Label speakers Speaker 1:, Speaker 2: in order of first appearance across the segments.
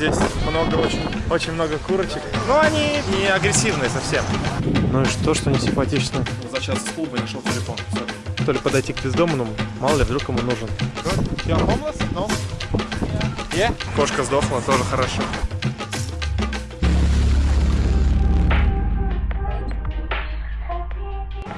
Speaker 1: Здесь много, очень, очень много курочек. Но они не агрессивные совсем. Ну и что, что не симпатично? За час с клуба нашел телефон. Все. То ли подойти к бездомному, мало ли, вдруг ему нужен. Я homeless? No. Yeah? Кошка сдохла, тоже хорошо.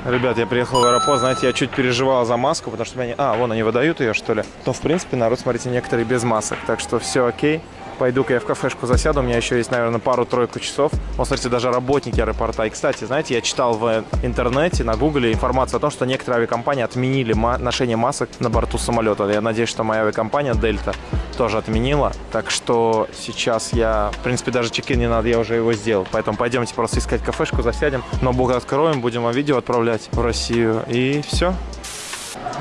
Speaker 1: Ребят, я приехал в аэропорт, знаете, я чуть переживал за маску, потому что меня... А, вон они выдают ее, что ли. Но, в принципе, народ, смотрите, некоторые без масок, так что все окей. Пойду-ка я в кафешку засяду, у меня еще есть, наверное, пару-тройку часов. Вот, смотрите, даже работники аэропорта. И, кстати, знаете, я читал в интернете, на гугле информацию о том, что некоторые авиакомпании отменили ма ношение масок на борту самолета. Я надеюсь, что моя авиакомпания Дельта тоже отменила. Так что сейчас я, в принципе, даже чекин не надо, я уже его сделал. Поэтому пойдемте просто искать кафешку, засядем. Ноутбук откроем, будем вам видео отправлять в Россию. И все.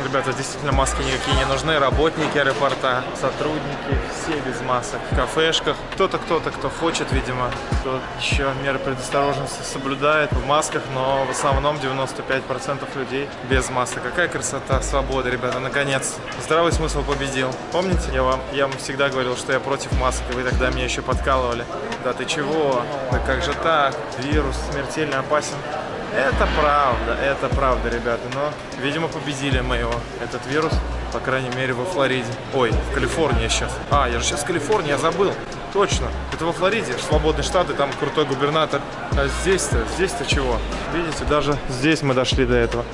Speaker 1: Ребята, действительно маски никакие не нужны. Работники аэропорта, сотрудники, все без масок. В кафешках. Кто-то, кто-то, кто хочет, видимо, кто еще меры предосторожности соблюдает в масках, но в основном 95% людей без масок. Какая красота, свобода, ребята, наконец. Здравый смысл победил. Помните, я вам, я вам всегда говорил, что я против масок, и вы тогда меня еще подкалывали. Да ты чего? Да как же так? Вирус смертельно опасен. Это правда, это правда, ребята. Но, видимо, победили мы его, этот вирус. По крайней мере, во Флориде. Ой, в Калифорнии сейчас. А, я же сейчас в Калифорнии, я забыл. Точно. Это во Флориде, свободный штат, и там крутой губернатор. А здесь-то, здесь-то чего? Видите, даже здесь мы дошли до этого.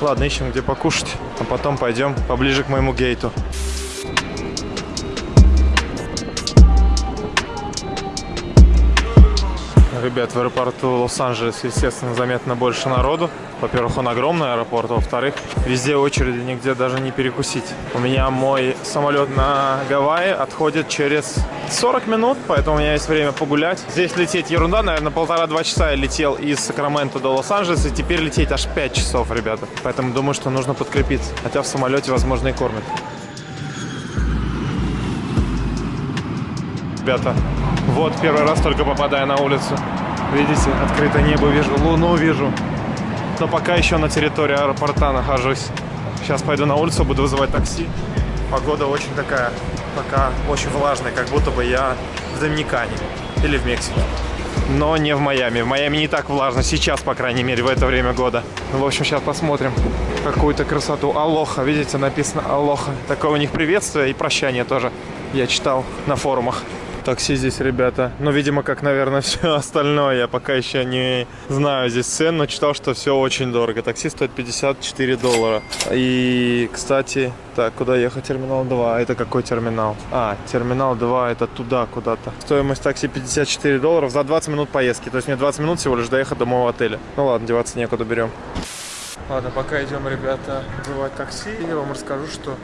Speaker 1: Ладно, ищем где покушать, а потом пойдем поближе к моему гейту. Ребят, в аэропорту Лос-Анджелес, естественно, заметно больше народу. Во-первых, он огромный аэропорт, во-вторых, везде очереди, нигде даже не перекусить. У меня мой самолет на Гавайи отходит через 40 минут, поэтому у меня есть время погулять. Здесь лететь ерунда, наверное, полтора-два часа я летел из Сакрамента до Лос-Анджелеса, и теперь лететь аж 5 часов, ребята. Поэтому думаю, что нужно подкрепиться. Хотя в самолете, возможно, и кормят. Ребята, вот первый раз только попадая на улицу. Видите, открытое небо вижу, луну вижу. Но пока еще на территории аэропорта нахожусь. Сейчас пойду на улицу, буду вызывать такси. Погода очень такая, пока очень влажная, как будто бы я в Доминикане или в Мексике. Но не в Майами. В Майами не так влажно сейчас, по крайней мере, в это время года. Ну, в общем, сейчас посмотрим какую-то красоту. Алоха, видите, написано Алоха. Такое у них приветствие и прощание тоже. Я читал на форумах такси здесь, ребята. Ну, видимо, как, наверное, все остальное. Я пока еще не знаю здесь цен, но читал, что все очень дорого. Такси стоит 54 доллара. И, кстати, так, куда ехать? Терминал 2. Это какой терминал? А, терминал 2 это туда куда-то. Стоимость такси 54 долларов за 20 минут поездки. То есть мне 20 минут всего лишь доехать до моего отеля. Ну ладно, деваться некуда, берем. Ладно, пока идем, ребята, вызывать такси, я вам расскажу, что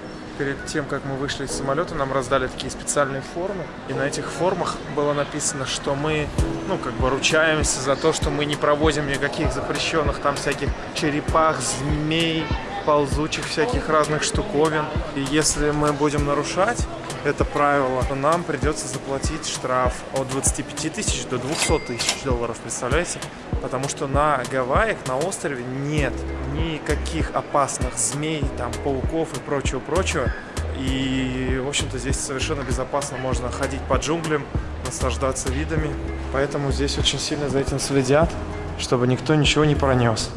Speaker 1: перед тем, как мы вышли из самолета, нам раздали такие специальные формы. И на этих формах было написано, что мы, ну, как бы ручаемся за то, что мы не провозим никаких запрещенных там всяких черепах, змей, ползучих всяких разных штуковин. И если мы будем нарушать это правило, то нам придется заплатить штраф от 25 тысяч до 200 тысяч долларов, представляете? Потому что на Гавайях, на острове нет никаких опасных змей, там, пауков и прочего-прочего. И, в общем-то, здесь совершенно безопасно можно ходить по джунглям, наслаждаться видами. Поэтому здесь очень сильно за этим следят, чтобы никто ничего не пронес.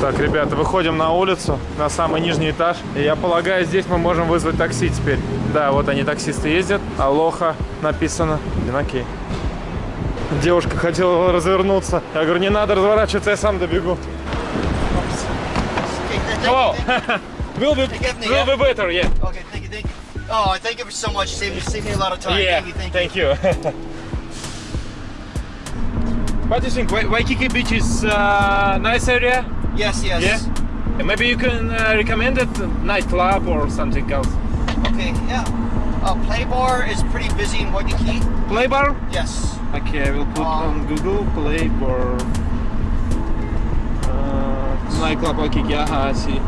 Speaker 1: Так, ребята, выходим на улицу, на самый нижний этаж. И я полагаю, здесь мы можем вызвать такси теперь. Да, вот они, таксисты ездят. Алоха написано. Окей. Девушка хотела развернуться. Я говорю, не надо разворачиваться, я сам добегу. Hello. will be, will be better, yeah.
Speaker 2: Okay, thank you, thank you. Oh, thank you so much. Saved me, saved me a lot of time.
Speaker 1: Yeah,
Speaker 2: Thank you, thank, you.
Speaker 1: what do you think? Wai- Waikiki Beach is uh, nice area?
Speaker 2: Yes, yes.
Speaker 1: Yeah. Maybe you can uh, recommend it nightclub or something else.
Speaker 2: Okay, yeah. Uh, Play Bar is pretty busy in Waikiki.
Speaker 1: Play bar?
Speaker 2: Yes.
Speaker 1: Okay, I will put
Speaker 2: Um,
Speaker 1: on Google Play bar. Uh, nightclub Waikiki. Aha, I see.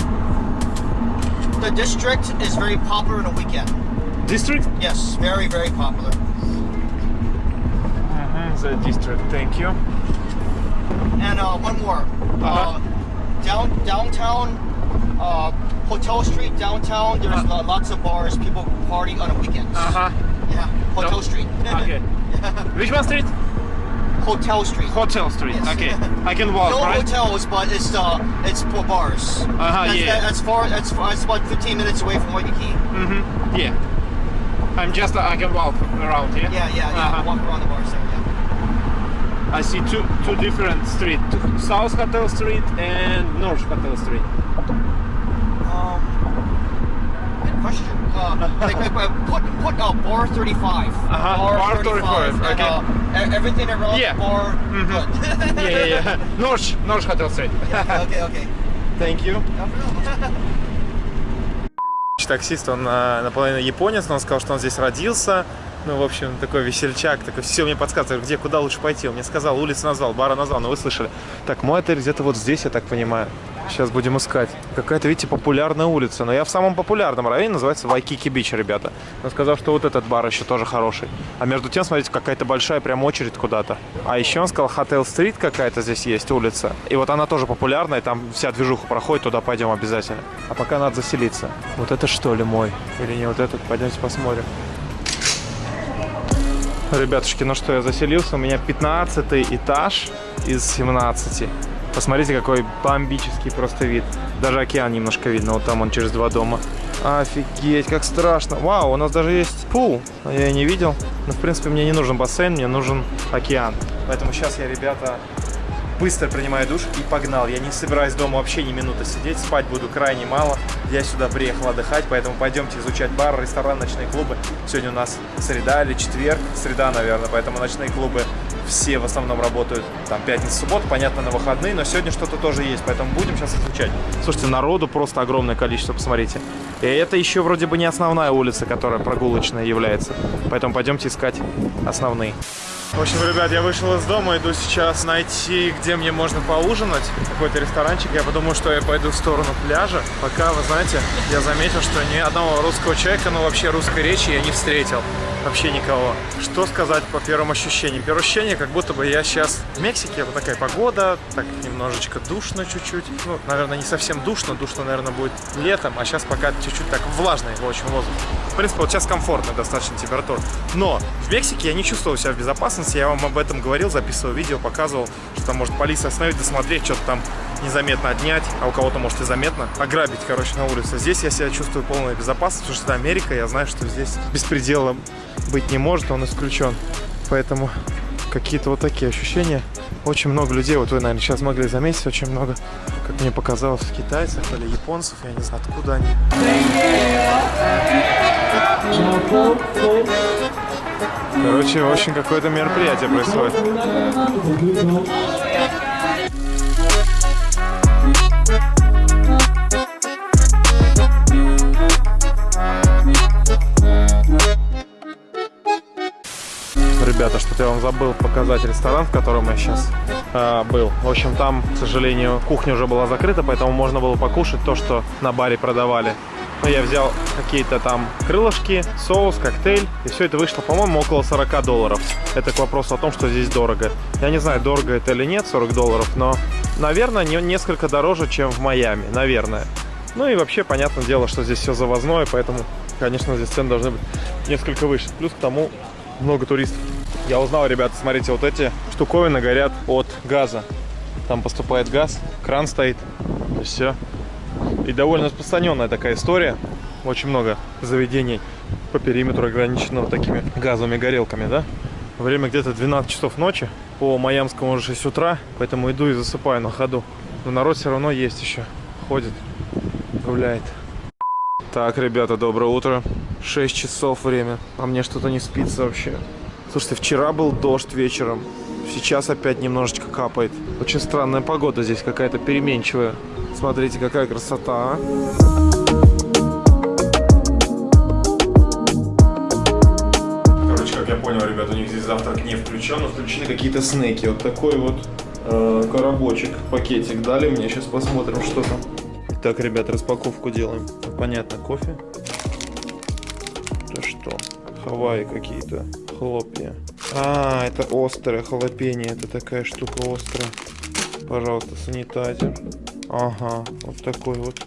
Speaker 2: The district is very popular on the weekend.
Speaker 1: District?
Speaker 2: Yes, very, very popular.
Speaker 1: Uh-huh, the district. Thank you.
Speaker 2: And uh, one more.
Speaker 1: Uh-huh.
Speaker 2: Uh, down downtown, uh, Hotel Street downtown. There's
Speaker 1: Uh.
Speaker 2: lots of bars. People party on the weekends.
Speaker 1: Uh-huh.
Speaker 2: Yeah. Hotel
Speaker 1: No.
Speaker 2: Street.
Speaker 1: Okay. Which one street?
Speaker 2: Hotel Street.
Speaker 1: Hotel Street.
Speaker 2: Yes.
Speaker 1: Okay. I can walk,
Speaker 2: no
Speaker 1: right?
Speaker 2: hotels, but it's uh, it's for bars.
Speaker 1: Uh-huh,
Speaker 2: that's,
Speaker 1: yeah.
Speaker 2: that- that's far. That's far, it's about 15 minutes away from Waikiki.
Speaker 1: Mm-hmm. Yeah. I'm just I can walk around here.
Speaker 2: Yeah, yeah, yeah.
Speaker 1: Uh-huh.
Speaker 2: Walk around the bars there. Yeah.
Speaker 1: I see two two different streets: South Hotel Street and North Hotel Street.
Speaker 2: Question. Uh, like, like, put put uh, bar 35.
Speaker 1: Uh-huh, bar 35,
Speaker 2: and,
Speaker 1: okay.
Speaker 2: uh, e- everything around
Speaker 1: Yeah.
Speaker 2: bar.
Speaker 1: Mhm.
Speaker 2: Good.
Speaker 1: Yeah, yeah, yeah. North North Hotel Street.
Speaker 2: okay, okay.
Speaker 1: Thank you. Таксист, он а, наполовину японец, но он сказал, что он здесь родился. Ну, в общем, такой весельчак, такой, все мне подсказывает, где, куда лучше пойти. Он мне сказал, улицу назвал, бара назвал, но вы слышали. Так, мой отель где-то вот здесь, я так понимаю. Сейчас будем искать. Какая-то, видите, популярная улица. Но я в самом популярном районе, называется Вайкики Бич, ребята. Он сказал, что вот этот бар еще тоже хороший. А между тем, смотрите, какая-то большая прям очередь куда-то. А еще он сказал, Хотел Стрит какая-то здесь есть улица. И вот она тоже популярная, там вся движуха проходит, туда пойдем обязательно. А пока надо заселиться. Вот это что ли мой? Или не вот этот? Пойдемте посмотрим. Ребятушки, ну что, я заселился. У меня 15 этаж из 17. Посмотрите, какой бомбический просто вид. Даже океан немножко видно. Вот там он через два дома. Офигеть, как страшно. Вау, у нас даже есть пул. А Я не видел. Но, в принципе, мне не нужен бассейн, мне нужен океан. Поэтому сейчас я, ребята, быстро принимаю душ и погнал. Я не собираюсь дома вообще ни минуты сидеть, спать буду крайне мало. Я сюда приехал отдыхать, поэтому пойдемте изучать бар, ресторан, ночные клубы. Сегодня у нас среда или четверг, среда, наверное, поэтому ночные клубы все в основном работают там пятница, суббота, понятно, на выходные, но сегодня что-то тоже есть, поэтому будем сейчас изучать. Слушайте, народу просто огромное количество, посмотрите. И это еще вроде бы не основная улица, которая прогулочная является, поэтому пойдемте искать основные. В общем, ребят, я вышел из дома, иду сейчас найти, где мне можно поужинать. Какой-то ресторанчик. Я подумал, что я пойду в сторону пляжа. Пока, вы знаете, я заметил, что ни одного русского человека, ну вообще русской речи я не встретил. Вообще никого. Что сказать по первым ощущениям? Первое ощущение, как будто бы я сейчас в Мексике. Вот такая погода, так немножечко душно чуть-чуть. Ну, наверное, не совсем душно. Душно, наверное, будет летом. А сейчас пока чуть-чуть так влажный, в общем, воздух. В принципе, вот сейчас комфортная достаточно температура. Но в Мексике я не чувствовал себя в безопасности. Я вам об этом говорил, записывал видео, показывал, что там может полиция остановить, досмотреть, что-то там незаметно отнять, а у кого-то, может, и заметно, ограбить, короче, на улице. Здесь я себя чувствую полной безопасности, потому что это Америка, я знаю, что здесь беспредела быть не может, он исключен. Поэтому какие-то вот такие ощущения. Очень много людей, вот вы, наверное, сейчас могли заметить, очень много, как мне показалось, китайцев или японцев, я не знаю, откуда они. Короче, очень какое-то мероприятие происходит. Ребята, что-то я вам забыл показать ресторан, в котором я сейчас э, был. В общем, там, к сожалению, кухня уже была закрыта, поэтому можно было покушать то, что на баре продавали. Ну, я взял какие-то там крылышки, соус, коктейль, и все это вышло, по-моему, около 40 долларов. Это к вопросу о том, что здесь дорого. Я не знаю, дорого это или нет, 40 долларов, но, наверное, не, несколько дороже, чем в Майами, наверное. Ну и вообще, понятное дело, что здесь все завозное, поэтому, конечно, здесь цены должны быть несколько выше. Плюс к тому много туристов. Я узнал, ребята, смотрите, вот эти штуковины горят от газа. Там поступает газ, кран стоит, и все. И довольно распространенная такая история. Очень много заведений по периметру ограничено вот такими газовыми горелками, да? Время где-то 12 часов ночи, по майамскому уже 6 утра, поэтому иду и засыпаю на ходу. Но народ все равно есть еще, ходит, гуляет. Так, ребята, доброе утро. 6 часов время, а мне что-то не спится вообще. Слушайте, вчера был дождь вечером, сейчас опять немножечко капает. Очень странная погода здесь какая-то переменчивая. Смотрите, какая красота, а. Короче, как я понял, ребята, у них здесь завтрак не включен, но включены какие-то снеки. Вот такой вот э, коробочек, пакетик дали мне. Сейчас посмотрим, что там. Так, ребят, распаковку делаем. Понятно, кофе. Это что? Хавайи какие-то. Хлопья. А, это острое халапеньо. Это такая штука острая. Пожалуйста, санитайзер. Ага, вот такой вот.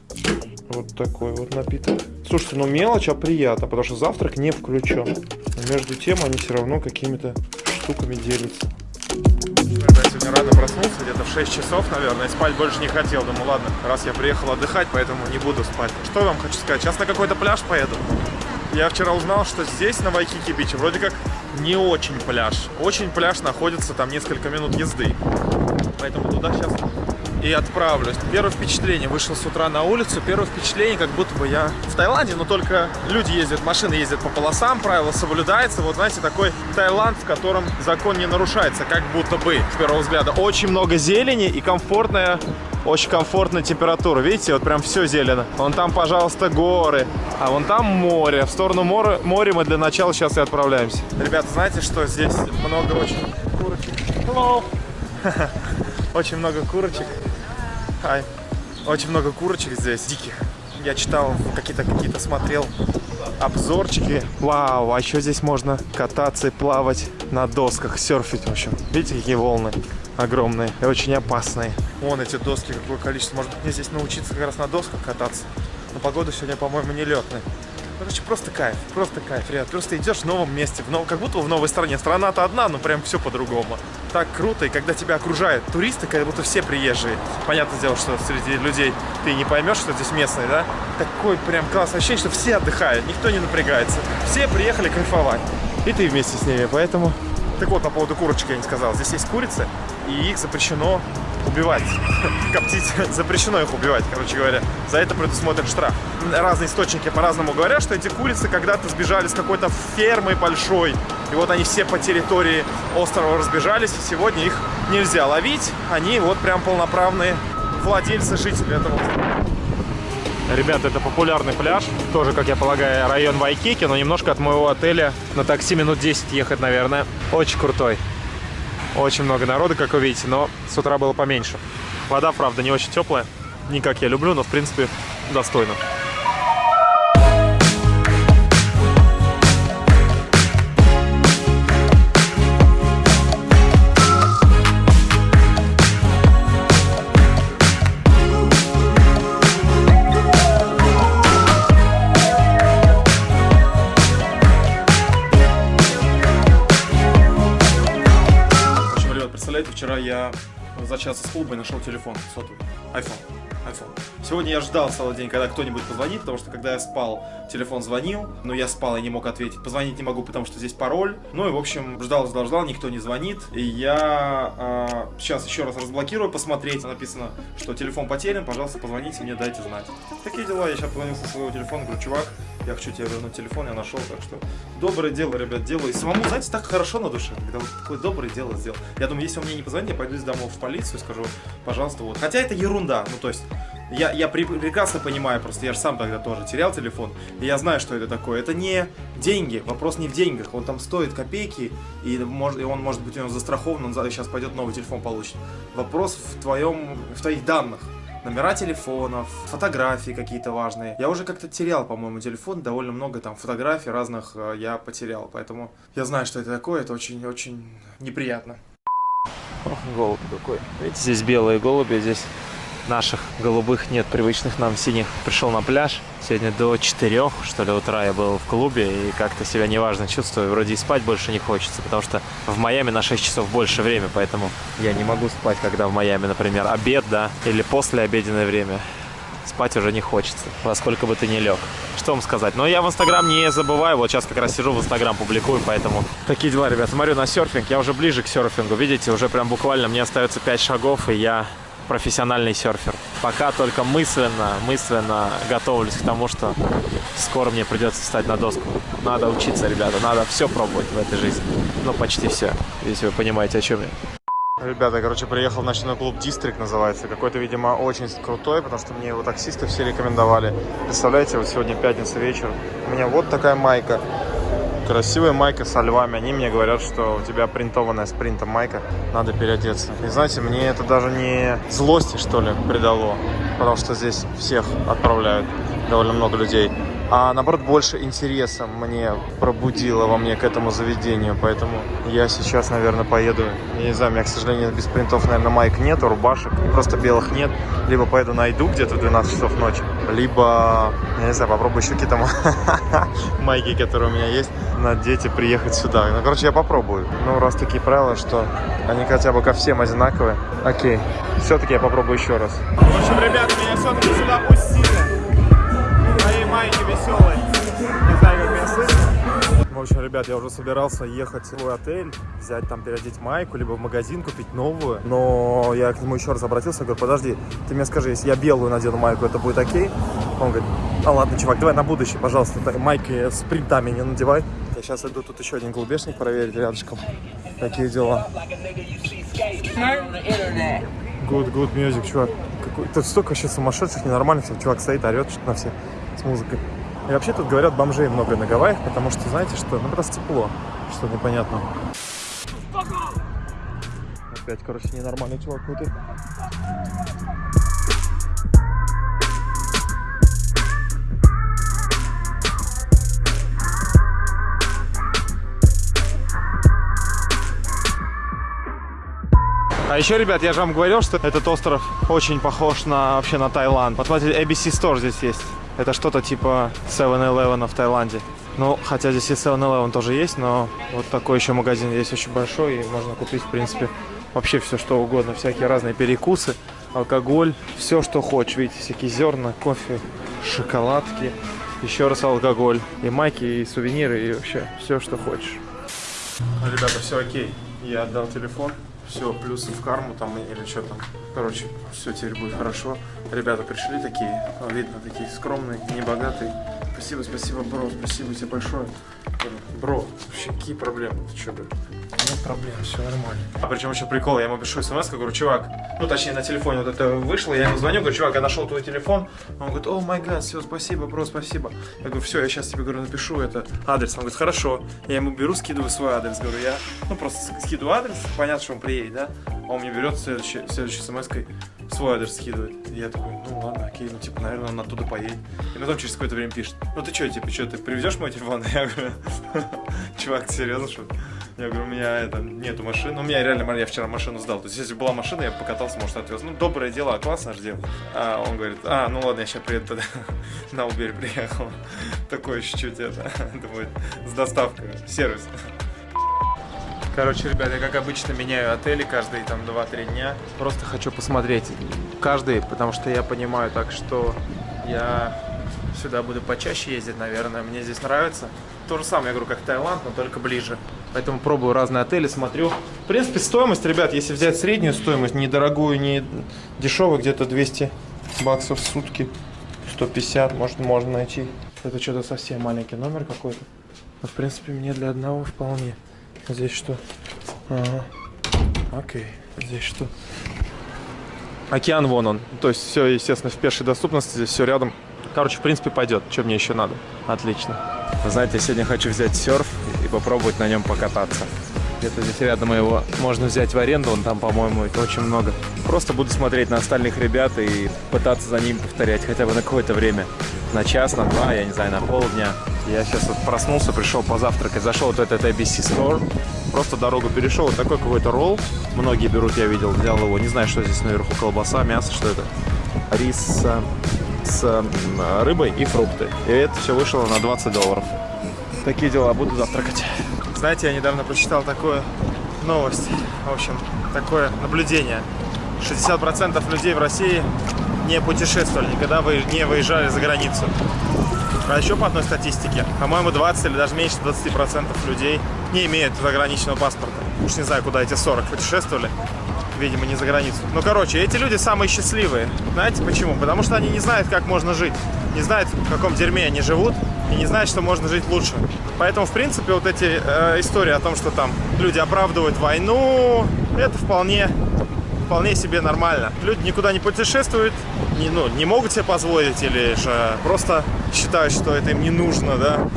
Speaker 1: Вот такой вот напиток. Слушайте, ну мелочь, а приятно, потому что завтрак не включен. Но между тем они все равно какими-то штуками делятся. Я сегодня рано проснулся, где-то в 6 часов, наверное, и спать больше не хотел. Думаю, ладно, раз я приехал отдыхать, поэтому не буду спать. Что я вам хочу сказать? Сейчас на какой-то пляж поеду. Я вчера узнал, что здесь, на Вайкики Биче, вроде как не очень пляж. Очень пляж находится там несколько минут езды. Поэтому туда сейчас и отправлюсь. Первое впечатление, вышел с утра на улицу, первое впечатление, как будто бы я в Таиланде, но только люди ездят, машины ездят по полосам, правила соблюдаются. Вот знаете, такой Таиланд, в котором закон не нарушается, как будто бы, с первого взгляда. Очень много зелени и комфортная очень комфортная температура. Видите, вот прям все зелено. Вон там, пожалуйста, горы. А вон там море. В сторону моря, моря мы для начала сейчас и отправляемся. Ребята, знаете, что здесь много очень курочек? Hello! Очень много курочек. Hi. Очень много курочек здесь, диких. Я читал, какие-то какие-то смотрел обзорчики. Вау, а еще здесь можно кататься и плавать на досках, серфить, в общем. Видите, какие волны огромные и очень опасные. Вон эти доски, какое количество. Может мне здесь научиться как раз на досках кататься. Но погода сегодня, по-моему, не летная. Короче, просто кайф, просто кайф, ребят. Просто идешь в новом месте, в нов... как будто в новой стране. Страна-то одна, но прям все по-другому. Так круто, и когда тебя окружают туристы, как будто все приезжие. Понятное дело, что среди людей ты не поймешь, что здесь местные, да? Такой прям классное ощущение, что все отдыхают, никто не напрягается. Все приехали кайфовать. И ты вместе с ними, поэтому... Так вот, по поводу курочек я не сказал. Здесь есть курицы, и их запрещено убивать, коптить, запрещено их убивать, короче говоря. За это предусмотрен штраф. Разные источники по-разному говорят, что эти курицы когда-то сбежали с какой-то фермы большой, и вот они все по территории острова разбежались, и сегодня их нельзя ловить. Они вот прям полноправные владельцы, жители этого Ребята, это популярный пляж. Тоже, как я полагаю, район Вайкики, но немножко от моего отеля на такси минут 10 ехать, наверное. Очень крутой. Очень много народа, как вы видите, но с утра было поменьше. Вода, правда, не очень теплая. Не как я люблю, но, в принципе, достойно. Представляете, вчера я за час из клуба и нашел телефон сотовый, iPhone, iPhone. Сегодня я ждал целый день, когда кто-нибудь позвонит, потому что когда я спал, телефон звонил, но я спал и не мог ответить. Позвонить не могу, потому что здесь пароль. Ну и, в общем, ждал, ждал, ждал, никто не звонит. И я э, сейчас еще раз разблокирую, посмотреть. Написано, что телефон потерян, пожалуйста, позвоните мне, дайте знать. Такие дела, я сейчас позвонил со своего телефона, говорю, чувак, я хочу тебе вернуть телефон, я нашел, так что доброе дело, ребят, делаю. И самому, знаете, так хорошо на душе, когда вот такое доброе дело сделал. Я думаю, если он мне не позвонит, я пойду из домов в полицию и скажу, пожалуйста, вот. Хотя это ерунда, ну то есть, я, я прекрасно понимаю, просто я же сам тогда тоже терял телефон, и я знаю, что это такое. Это не деньги, вопрос не в деньгах, он там стоит копейки, и, может, и он, может быть, у него застрахован, он сейчас пойдет новый телефон получит. Вопрос в, твоем, в твоих данных номера телефонов, фотографии какие-то важные. Я уже как-то терял, по-моему, телефон, довольно много там фотографий разных э, я потерял, поэтому я знаю, что это такое, это очень-очень неприятно. Ох, голубь какой. Видите, здесь белые голуби, здесь наших голубых нет, привычных нам синих. Пришел на пляж. Сегодня до 4, что ли, утра я был в клубе и как-то себя неважно чувствую. Вроде и спать больше не хочется, потому что в Майами на 6 часов больше время, поэтому я не могу спать, когда в Майами, например, обед, да, или после обеденное время. Спать уже не хочется, во сколько бы ты ни лег. Что вам сказать? Но я в Инстаграм не забываю, вот сейчас как раз сижу в Инстаграм, публикую, поэтому... Такие дела, ребят. Смотрю на серфинг, я уже ближе к серфингу, видите, уже прям буквально мне остается 5 шагов, и я профессиональный серфер. Пока только мысленно, мысленно готовлюсь к тому, что скоро мне придется встать на доску. Надо учиться, ребята, надо все пробовать в этой жизни. Ну, почти все, если вы понимаете, о чем я. Ребята, короче, приехал в ночной клуб Дистрикт называется. Какой-то, видимо, очень крутой, потому что мне его таксисты все рекомендовали. Представляете, вот сегодня пятница вечер. У меня вот такая майка. Красивая майка со львами. Они мне говорят, что у тебя принтованная с майка. Надо переодеться. И знаете, мне это даже не злости, что ли, придало. Потому что здесь всех отправляют. Довольно много людей. А наоборот больше интереса мне пробудило во мне к этому заведению. Поэтому я сейчас, наверное, поеду. Я не знаю, у меня, к сожалению, без принтов, наверное, майк нету, рубашек, просто белых нет. Либо поеду найду где-то в 12 часов ночи, либо, я не знаю, попробую еще какие-то майки, которые у меня есть, надеть и приехать сюда. Ну, короче, я попробую. Ну, раз такие правила, что они хотя бы ко всем одинаковые. Окей. Все-таки я попробую еще раз. В общем, ребята, меня все-таки сюда пустили. Мои майки веселые. Не знаю, как меня слышно. В общем, ребят, я уже собирался ехать в свой отель, взять там, переодеть майку, либо в магазин купить новую. Но я к нему еще раз обратился, говорю, подожди, ты мне скажи, если я белую надену майку, это будет окей? Он говорит, а ладно, чувак, давай на будущее, пожалуйста, майки с принтами не надевай. Я сейчас иду тут еще один голубешник проверить рядышком. Какие дела? Good, good music, чувак. Какой... Тут столько сейчас сумасшедших, ненормальных, чувак стоит, орет что-то на всех с музыкой. И вообще тут говорят, бомжей много на Гавайях, потому что, знаете что, ну просто тепло, что непонятно. Опять, короче, ненормальный чувак какой-то. А еще, ребят, я же вам говорил, что этот остров очень похож на вообще на Таиланд. Посмотрите, ABC Store здесь есть. Это что-то типа 7-Eleven в Таиланде. Ну, хотя здесь и 7-Eleven тоже есть, но вот такой еще магазин есть очень большой, и можно купить, в принципе, вообще все что угодно. Всякие разные перекусы, алкоголь, все, что хочешь. Видите, всякие зерна, кофе, шоколадки, еще раз алкоголь, и майки, и сувениры, и вообще все, что хочешь. Ну, ребята, все окей. Я отдал телефон. Все, плюсы в карму там или что там. Короче, все теперь будет хорошо. Ребята пришли такие, видно, такие скромные, небогатые. Спасибо, спасибо, бро, спасибо тебе большое. Бро, вообще какие проблемы? Ты что, говорю? Нет проблем, все нормально. А причем еще прикол, я ему пишу смс, говорю, чувак, ну точнее на телефоне вот это вышло, я ему звоню, говорю, чувак, я нашел твой телефон. Он говорит, о май гад, все, спасибо, бро, спасибо. Я говорю, все, я сейчас тебе, говорю, напишу это адрес. Он говорит, хорошо. Я ему беру, скидываю свой адрес, говорю, я, ну просто скидываю адрес, понятно, что он приедет, да? Он мне берет следующей, следующей смс свой адрес скидывает. И я такой, ну ладно, окей, ну типа, наверное, он оттуда поедет. И потом через какое-то время пишет, ну ты что, типа, что, ты привезешь мой телефон? Я говорю, чувак, серьезно, что я говорю, у меня это, нету машины. У меня реально, я вчера машину сдал. То есть, если была машина, я покатался, может, отвез. Ну, доброе дело, классно же дело. А он говорит, а, ну ладно, я сейчас приеду тогда. На Uber приехал. Такое чуть-чуть это, думаю, с доставкой, сервис. Короче, ребята, я как обычно меняю отели каждые там 2-3 дня. Просто хочу посмотреть каждый, потому что я понимаю так, что я сюда буду почаще ездить, наверное. Мне здесь нравится. То же самое, я говорю, как Таиланд, но только ближе. Поэтому пробую разные отели, смотрю. В принципе, стоимость, ребят, если взять среднюю стоимость, не дорогую, не дешевую, где-то 200 баксов в сутки, 150, может, можно найти. Это что-то совсем маленький номер какой-то. Но, в принципе, мне для одного вполне. Здесь что? Ага. Окей. Здесь что? Океан вон он. То есть все, естественно, в пешей доступности. Здесь все рядом. Короче, в принципе, пойдет. Что мне еще надо? Отлично. Знаете, я сегодня хочу взять серф и попробовать на нем покататься. Где-то здесь рядом его можно взять в аренду, он там, по-моему, очень много. Просто буду смотреть на остальных ребят и пытаться за ним повторять хотя бы на какое-то время. На час, на два, я не знаю, на полдня. Я сейчас вот проснулся, пришел позавтракать, зашел вот этот ABC Store, просто дорогу перешел, вот такой какой-то ролл. Многие берут, я видел, взял его, не знаю, что здесь наверху, колбаса, мясо, что это. Рис с рыбой и фрукты. И это все вышло на 20 долларов. Такие дела, буду завтракать. Знаете, я недавно прочитал такую новость, в общем, такое наблюдение. 60% людей в России не путешествовали, никогда вы не выезжали за границу. А еще по одной статистике, по-моему, 20 или даже меньше 20% людей не имеют заграничного паспорта. Уж не знаю, куда эти 40 путешествовали. Видимо, не за границу. Ну, короче, эти люди самые счастливые. Знаете почему? Потому что они не знают, как можно жить. Не знают, в каком дерьме они живут. И не знают, что можно жить лучше. Поэтому, в принципе, вот эти э, истории о том, что там люди оправдывают войну, это вполне вполне себе нормально. Люди никуда не путешествуют, не, ну, не могут себе позволить или же просто считают, что это им не нужно, да,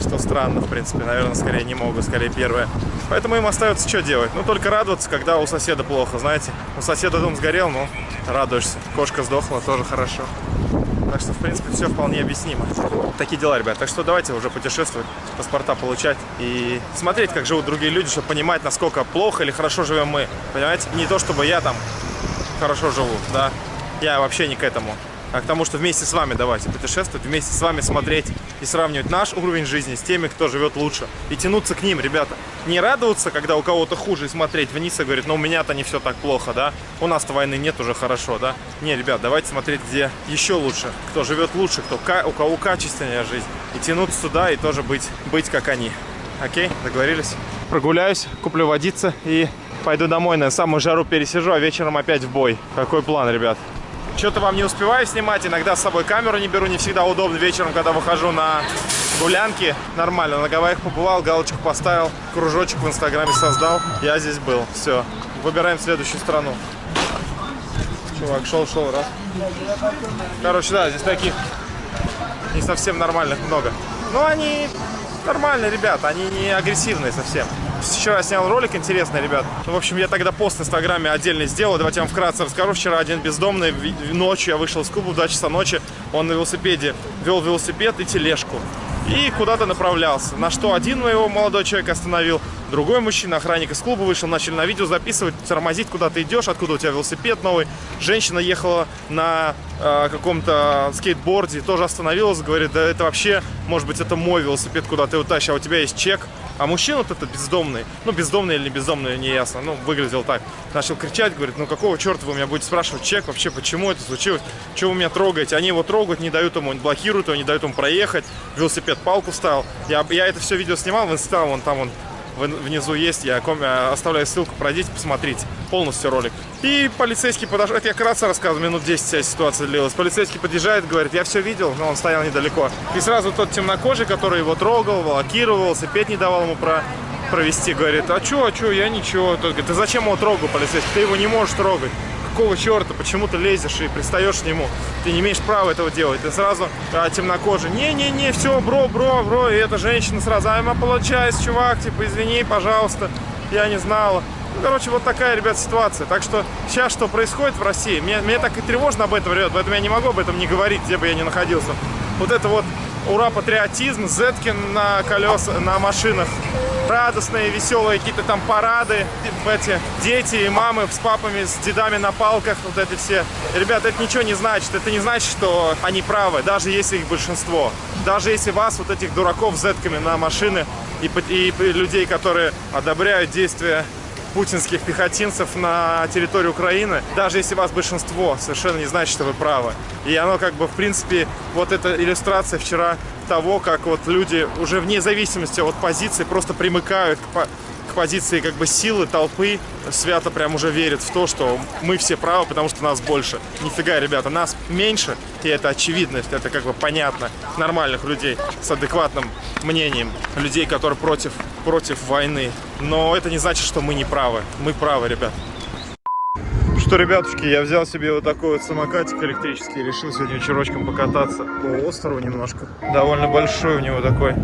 Speaker 1: что странно, в принципе, наверное, скорее не могут, скорее первое. Поэтому им остается что делать? Ну, только радоваться, когда у соседа плохо, знаете. У соседа дом сгорел, ну, радуешься. Кошка сдохла, тоже хорошо. Так что, в принципе, все вполне объяснимо. Такие дела, ребят. Так что давайте уже путешествовать, паспорта получать и смотреть, как живут другие люди, чтобы понимать, насколько плохо или хорошо живем мы. Понимаете? Не то, чтобы я там хорошо живу, да. Я вообще не к этому а к тому, что вместе с вами давайте путешествовать, вместе с вами смотреть и сравнивать наш уровень жизни с теми, кто живет лучше. И тянуться к ним, ребята. Не радоваться, когда у кого-то хуже, и смотреть вниз и говорить, ну у меня-то не все так плохо, да? У нас-то войны нет уже хорошо, да? Не, ребят, давайте смотреть, где еще лучше, кто живет лучше, кто, у кого качественнее жизнь. И тянуться сюда и тоже быть, быть как они. Окей, договорились? Прогуляюсь, куплю водицы и пойду домой на самую жару пересижу, а вечером опять в бой. Какой план, ребят? Что-то вам не успеваю снимать, иногда с собой камеру не беру, не всегда удобно вечером, когда выхожу на гулянки. Нормально, на Гавайях побывал, галочку поставил, кружочек в инстаграме создал. Я здесь был, все. Выбираем следующую страну. Чувак, шел-шел, раз. Короче, да, здесь таких не совсем нормальных много. Но они нормальные ребята, они не агрессивные совсем. Вчера снял ролик интересный, ребят. В общем, я тогда пост в Инстаграме отдельно сделал. Давайте я вам вкратце расскажу. Вчера один бездомный ночью, я вышел из клуба в 2 часа ночи. Он на велосипеде вел велосипед и тележку. И куда-то направлялся. На что один его молодой человек остановил. Другой мужчина, охранник из клуба вышел, начали на видео записывать, тормозить, куда ты идешь, откуда у тебя велосипед новый. Женщина ехала на э, каком-то скейтборде, тоже остановилась, говорит, да это вообще, может быть, это мой велосипед, куда ты его тащишь, а у тебя есть чек. А мужчина вот этот бездомный, ну бездомный или не бездомный, не ясно, ну выглядел так. Начал кричать, говорит, ну какого черта вы меня будете спрашивать чек вообще, почему это случилось, что вы меня трогаете? Они его трогают, не дают ему, блокируют его, не дают ему проехать, велосипед палку ставил. Я, я это все видео снимал в инстаграм, вон там он внизу есть, я оставляю ссылку, пройдите, посмотрите полностью ролик. И полицейский подошел, это я вкратце рассказываю, минут 10 вся ситуация длилась. Полицейский подъезжает, говорит, я все видел, но он стоял недалеко. И сразу тот темнокожий, который его трогал, блокировал, велосипед не давал ему про провести, говорит, а чё, а чё, я ничего. Тот говорит, ты зачем его трогал, полицейский, ты его не можешь трогать какого черта, почему ты лезешь и пристаешь к нему? Ты не имеешь права этого делать. Ты сразу а, темнокожий. Не-не-не, все, бро, бро, бро. И эта женщина сразу, I'm apologize, чувак, типа, извини, пожалуйста, я не знала. Ну, короче, вот такая, ребят, ситуация. Так что сейчас что происходит в России? Мне, мне так и тревожно об этом, ребят, поэтому я не могу об этом не говорить, где бы я ни находился. Вот это вот ура, патриотизм, Зеткин на колеса, на машинах радостные, веселые какие-то там парады, эти дети и мамы с папами, с дедами на палках, вот эти все. Ребята, это ничего не значит. Это не значит, что они правы, даже если их большинство. Даже если вас, вот этих дураков зетками на машины и, и людей, которые одобряют действия путинских пехотинцев на территории Украины, даже если вас большинство, совершенно не значит, что вы правы. И оно как бы, в принципе, вот эта иллюстрация вчера того, как вот люди уже вне зависимости от позиции просто примыкают к, позиции как бы силы, толпы, свято прям уже верят в то, что мы все правы, потому что нас больше. Нифига, ребята, нас меньше, и это очевидность, это как бы понятно. Нормальных людей с адекватным мнением, людей, которые против, против войны. Но это не значит, что мы не правы. Мы правы, ребят что, ребятушки, я взял себе вот такой вот самокатик электрический. Решил сегодня вечерочком покататься по острову немножко. Довольно большой у него такой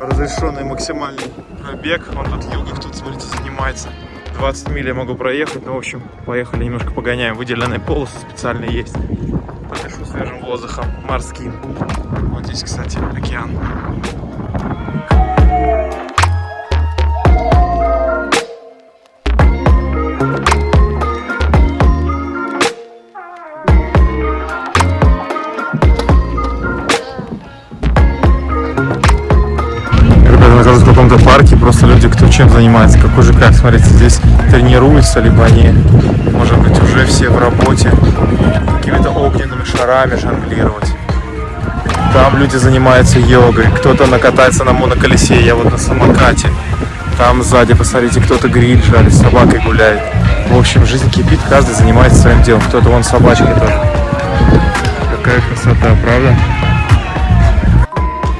Speaker 1: разрешенный максимальный пробег. Он тут югов тут, смотрите, занимается. 20 миль я могу проехать. Ну, в общем, поехали немножко погоняем. Выделенные полосы специальные есть. Подышу свежим воздухом морским. Вот здесь, кстати, океан. Чем занимается, какой же как, смотрите, здесь тренируются, либо они, может быть, уже все в работе, какими-то огненными шарами жонглировать. Там люди занимаются йогой, кто-то накатается на моноколесе, я вот на самокате. Там сзади, посмотрите, кто-то гриль жарит, с собакой гуляет. В общем, жизнь кипит, каждый занимается своим делом. Кто-то вон собачкой тоже. Какая красота, правда?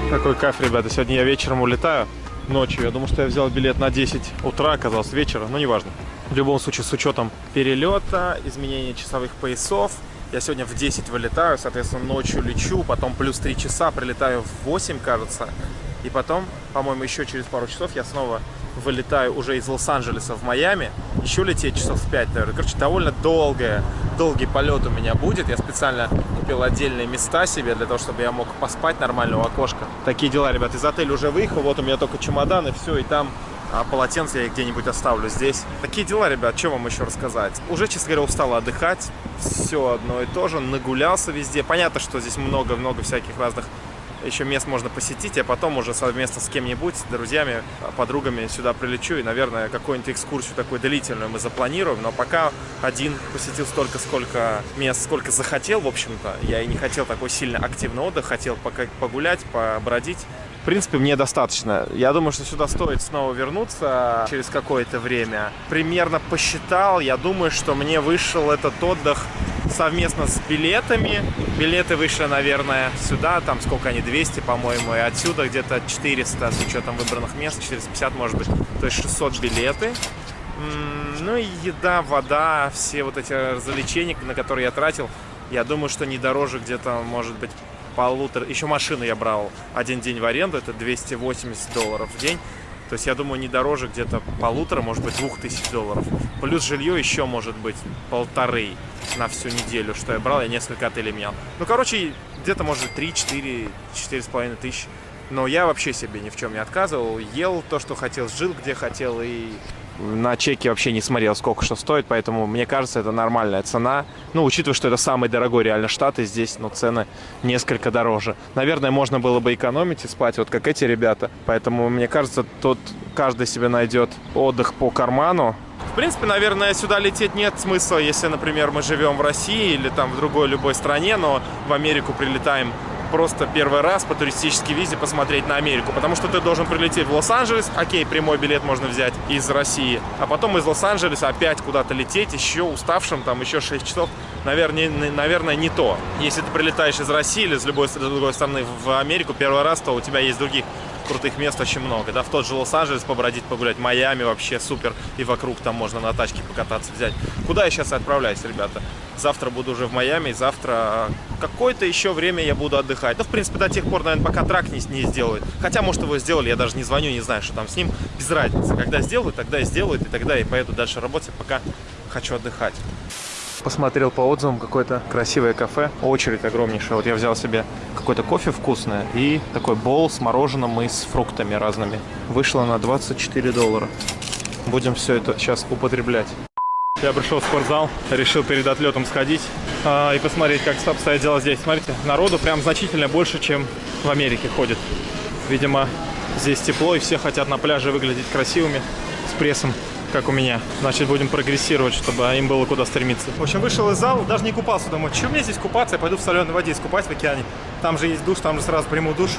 Speaker 1: Какой кайф, ребята. Сегодня я вечером улетаю ночью. Я думал, что я взял билет на 10 утра, оказалось вечера, но неважно. В любом случае, с учетом перелета, изменения часовых поясов, я сегодня в 10 вылетаю, соответственно, ночью лечу, потом плюс 3 часа, прилетаю в 8, кажется. И потом, по-моему, еще через пару часов я снова вылетаю уже из Лос-Анджелеса в Майами. Еще лететь часов 5, наверное. Короче, довольно долгое, долгий полет у меня будет. Я специально купил отдельные места себе для того, чтобы я мог поспать нормально у окошка. Такие дела, ребят. Из отеля уже выехал. Вот у меня только чемодан и все. И там а полотенце я их где-нибудь оставлю здесь. Такие дела, ребят, что вам еще рассказать? Уже, честно говоря, устал отдыхать. Все одно и то же. Нагулялся везде. Понятно, что здесь много-много всяких разных еще мест можно посетить, а потом уже совместно с кем-нибудь, друзьями, подругами сюда прилечу и, наверное, какую-нибудь экскурсию такую длительную мы запланируем. Но пока один посетил столько, сколько мест, сколько захотел, в общем-то. Я и не хотел такой сильно активный отдых, хотел пока погулять, побродить. Принципе, мне достаточно. Я думаю, что сюда стоит снова вернуться через какое-то время. Примерно посчитал, я думаю, что мне вышел этот отдых совместно с билетами. Билеты вышли, наверное, сюда, там сколько они, 200, по-моему, и отсюда где-то 400 с учетом выбранных мест, 450, может быть, то есть 600 билеты. Ну и еда, вода, все вот эти развлечения, на которые я тратил, я думаю, что не дороже где-то, может быть, полутора... Еще машину я брал один день в аренду, это 280 долларов в день. То есть, я думаю, не дороже где-то полутора, может быть, двух тысяч долларов. Плюс жилье еще может быть полторы на всю неделю, что я брал, я несколько отелей менял. Ну, короче, где-то, может быть, 3, 4, 4 с половиной тысячи. Но я вообще себе ни в чем не отказывал. Ел то, что хотел, жил где хотел и на чеке вообще не смотрел, сколько что стоит, поэтому мне кажется, это нормальная цена. Ну, учитывая, что это самый дорогой реально штат, и здесь, ну, цены несколько дороже. Наверное, можно было бы экономить и спать, вот как эти ребята. Поэтому, мне кажется, тут каждый себе найдет отдых по карману. В принципе, наверное, сюда лететь нет смысла, если, например, мы живем в России или там в другой любой стране, но в Америку прилетаем просто первый раз по туристической визе посмотреть на Америку, потому что ты должен прилететь в Лос-Анджелес, окей, прямой билет можно взять из России, а потом из Лос-Анджелеса опять куда-то лететь, еще уставшим, там еще 6 часов, наверное, наверное, не то. Если ты прилетаешь из России или с любой с другой стороны в Америку первый раз, то у тебя есть других крутых мест очень много. Да, в тот же Лос-Анджелес побродить, погулять, Майами вообще супер, и вокруг там можно на тачке покататься, взять. Куда я сейчас отправляюсь, ребята? Завтра буду уже в Майами, завтра какое-то еще время я буду отдыхать. Ну, в принципе, до тех пор, наверное, пока трак не, не сделают. Хотя, может, его сделали, я даже не звоню, не знаю, что там с ним. Без разницы. Когда сделают, тогда и сделают, и тогда я поеду дальше работать, пока хочу отдыхать. Посмотрел по отзывам какое-то красивое кафе. Очередь огромнейшая. Вот я взял себе какой-то кофе вкусное и такой бол с мороженым и с фруктами разными. Вышло на 24 доллара. Будем все это сейчас употреблять. Я пришел в спортзал, решил перед отлетом сходить э, и посмотреть, как обстоят дела здесь. Смотрите, народу прям значительно больше, чем в Америке ходит. Видимо, здесь тепло и все хотят на пляже выглядеть красивыми, с прессом как у меня. Значит, будем прогрессировать, чтобы им было куда стремиться. В общем, вышел из зала, даже не купался. Думаю, что мне здесь купаться? Я пойду в соленой воде искупать в океане. Там же есть душ, там же сразу приму душ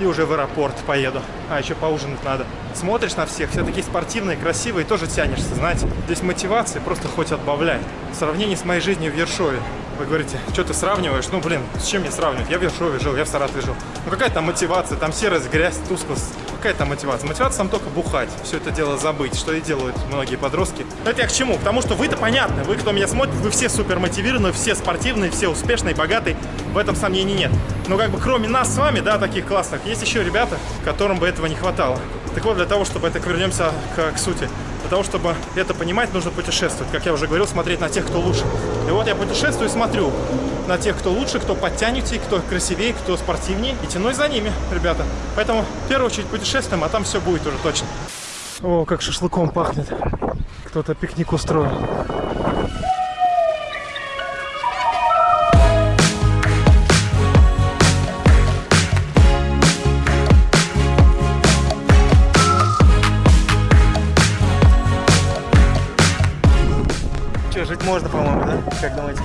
Speaker 1: и уже в аэропорт поеду. А, еще поужинать надо. Смотришь на всех, все такие спортивные, красивые, тоже тянешься, знаете. Здесь мотивация просто хоть отбавляет. В сравнении с моей жизнью в Ершове. Вы говорите, что ты сравниваешь? Ну, блин, с чем мне сравнивать? Я в Ершове жил, я в Саратове жил. Ну, какая там мотивация? Там серость, грязь, тусклость. Какая там мотивация? Мотивация там только бухать. Все это дело забыть, что и делают многие подростки. Это я к чему? Потому что вы-то понятно. Вы, кто меня смотрит, вы все супер мотивированы, все спортивные, все успешные, богатые. В этом сомнений нет. Но как бы кроме нас с вами, да, таких классных, есть еще ребята, которым бы этого не хватало. Так вот, для того, чтобы это вернемся к, к сути. Для того, чтобы это понимать, нужно путешествовать. Как я уже говорил, смотреть на тех, кто лучше. И вот я путешествую и смотрю на тех, кто лучше, кто подтянутее, кто красивее, кто спортивнее. И тянусь за ними, ребята. Поэтому в первую очередь путешествуем, а там все будет уже точно. О, как шашлыком пахнет. Кто-то пикник устроил. Можно, по-моему, да? Как думаете?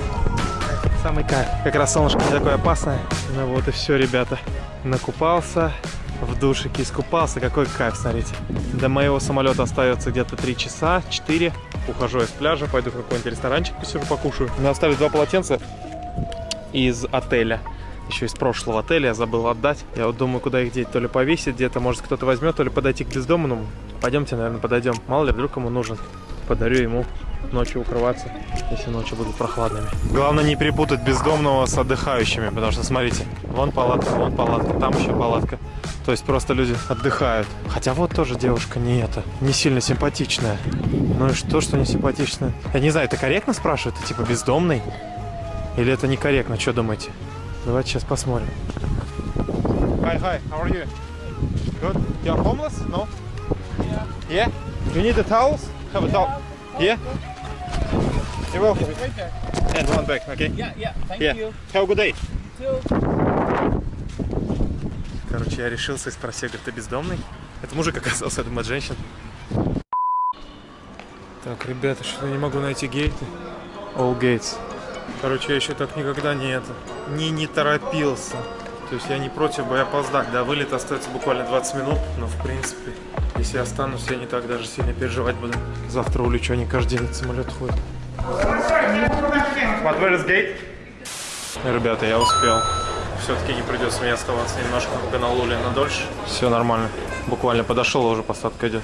Speaker 1: Самый кайф. Как раз солнышко не такое опасное. Ну вот и все, ребята. Накупался, в душике искупался. Какой кайф, смотрите. До моего самолета остается где-то 3 часа, 4. Ухожу с пляжа, пойду в какой-нибудь ресторанчик посижу, покушаю. Мне оставили два полотенца из отеля. Еще из прошлого отеля я забыл отдать. Я вот думаю, куда их деть. То ли повесить где-то, может кто-то возьмет, то ли подойти к бездомному. Пойдемте, наверное, подойдем. Мало ли, вдруг ему нужен. Подарю ему ночью укрываться, если ночи будут прохладными. Главное не перепутать бездомного с отдыхающими, потому что, смотрите, вон палатка, вон палатка, там еще палатка. То есть просто люди отдыхают. Хотя вот тоже девушка не это, не сильно симпатичная. Ну и что, что не симпатичная? Я не знаю, это корректно спрашивают? Это типа бездомный? Или это некорректно? Что думаете? Давайте сейчас посмотрим. Hi, hi, how are you? Good. You're homeless? No? Yeah. You need the towels? Have a towel. Yeah. You're welcome. And one back, okay?
Speaker 3: Yeah, yeah. Thank
Speaker 1: Yeah.
Speaker 3: you.
Speaker 1: Have a good day.
Speaker 3: Too.
Speaker 1: Короче, я решился и спросил, говорит, ты бездомный? Это мужик оказался, я думаю, от женщин. Так, ребята, что я не могу найти гейты. All gates. Короче, я еще так никогда не это, не, не торопился. То есть я не против бы опоздать. До вылета остается буквально 20 минут, но в принципе, если я останусь, я не так даже сильно переживать буду. Завтра улечу, они каждый день самолет ходят. But where is gate? Ребята, я успел. Все-таки не придется мне оставаться немножко в Гонолуле на дольше. Все нормально. Буквально подошел, уже посадка идет.